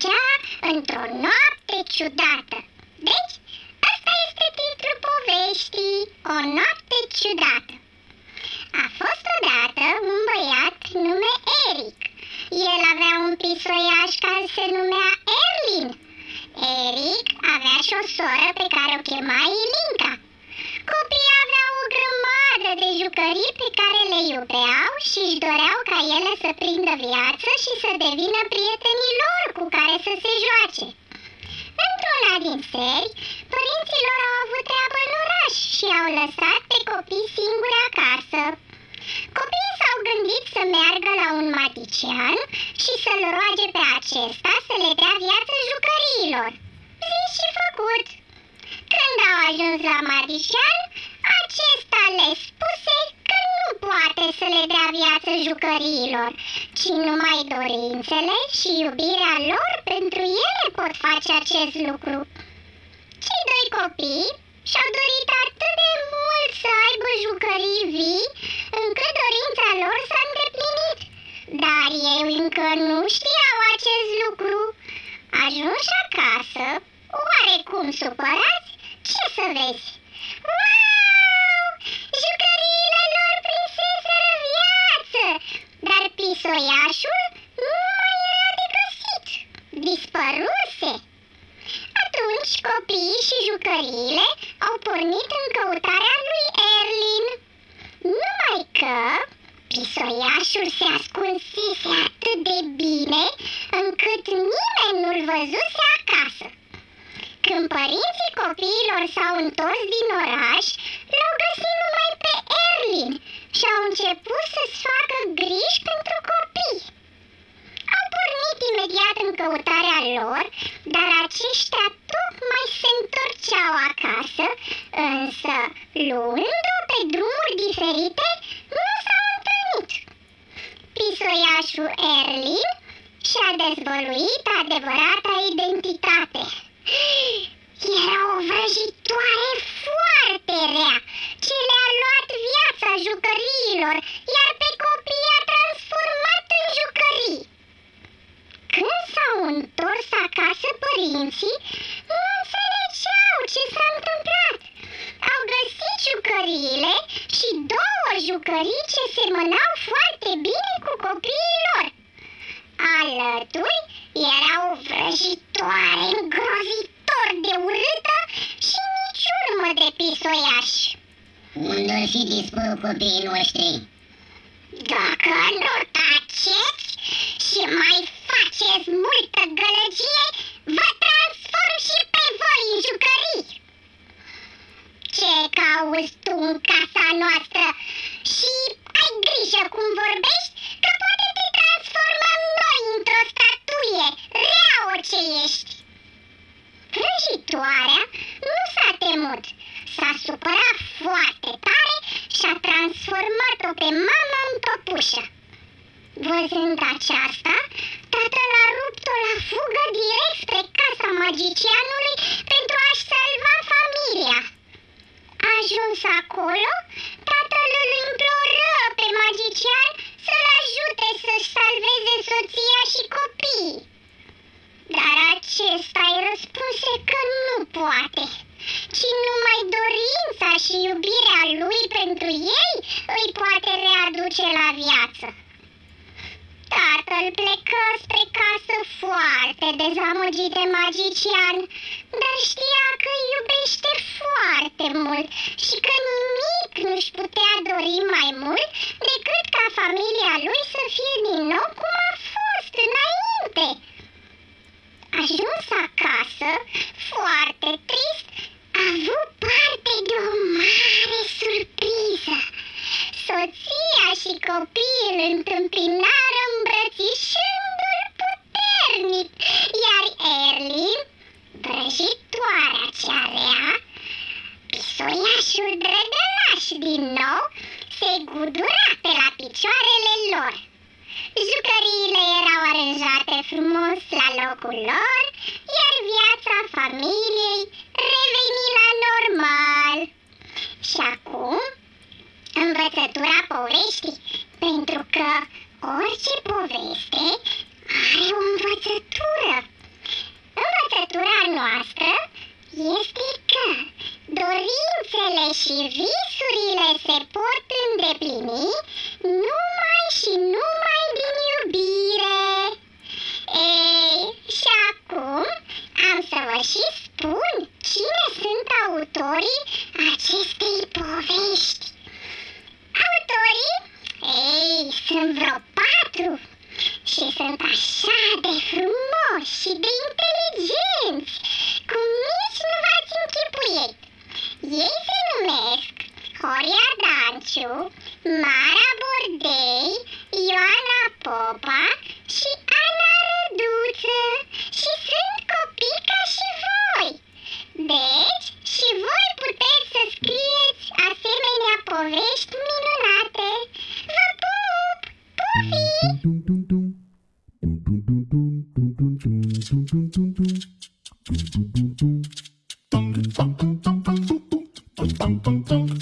petrecea într-o noapte ciudată. Deci, asta este titlul poveștii, o noapte ciudată. A fost odată un băiat nume Eric. El avea un pisoiaș care se numea Erlin. Eric avea și o soră pe care o chema Ilinca. Copiii aveau o grămadă de jucării pe care le iubeau și își doreau ca ele să prindă viață și să devină prietenii lor cu care să se joace. Într-una din seri, părinții lor au avut treabă în oraș și au lăsat pe copii singuri acasă. Copiii s-au gândit să meargă la un magician și să-l roage pe acesta să le dea viață jucăriilor. Zis și făcut. Când au ajuns la magician, acesta le jucăriilor, ci numai dorințele și iubirea lor pentru ele pot face acest lucru. Cei doi copii și-au dorit atât de mult să aibă jucării vii, încât dorința lor s-a îndeplinit. Dar ei încă nu știau acest lucru. Ajunși acasă, oarecum supărați, ce să vezi? Wow! Dar pisoiașul nu mai era de găsit. Dispăruse. Atunci copiii și jucăriile au pornit în căutarea lui Erlin. Numai că pisoiașul se ascunsese atât de bine încât nimeni nu-l văzuse acasă. Când părinții copiilor s-au întors din oraș, l-au găsit numai pe Erlin și au început să-ți facă griji pentru copii. Au pornit imediat în căutarea lor, dar aceștia tocmai se întorceau acasă, însă, luând-o pe drumuri diferite, nu s-au întâlnit. Pisoiașul Erlin și-a dezvăluit adevărata identitate. Foarte bine cu copiii lor. Alături era o vrăjitoare îngrozitor de urâtă și nici urmă de pisoiaș. Unde ar fi dispărut copiii noștri? Dacă nu taceți și mai faceți multă gălăgie, vă transform și pe voi în jucării. Ce cauți tu în casa noastră? Și ai grijă cum vorbești, că poate te transformăm noi într-o statuie, rea ce ești. Vrăjitoarea nu s-a temut, s-a supărat foarte tare și a transformat-o pe mama în păpușă. Văzând aceasta, tatăl a rupt-o la fugă direct spre casa magicianului poate, ci numai dorința și iubirea lui pentru ei îi poate readuce la viață. Tatăl plecă spre casă foarte dezamăgit de magician, dar știa că îi iubește foarte mult și că nimic nu-și putea dori mai mult decât ca familia lui să fie din nou cum a fost înainte. Ajuns acasă, foarte trist, a avut parte de o mare surpriză. Soția și întâmpinară îmbrățișându-l puternic, iar Erlin, vrăjitoarea cea rea, pisoliașul drăgălaș din nou, se gudura pe la picioarele lor. Jucăriile erau aranjate frumos la locul lor, iar viața familiei reveni la normal. Și acum, învățătura poveștii, pentru că orice poveste are o învățătură. Învățătura noastră este că dorințele și visurile se pot îndeplini numai și numai din iubire. Ei, și acum am să vă și spun cine sunt autorii acestei povești. Autorii? Ei, sunt vreo patru și sunt așa de frumoși și de inteligenți, cum nici nu Dum dum dum dum dum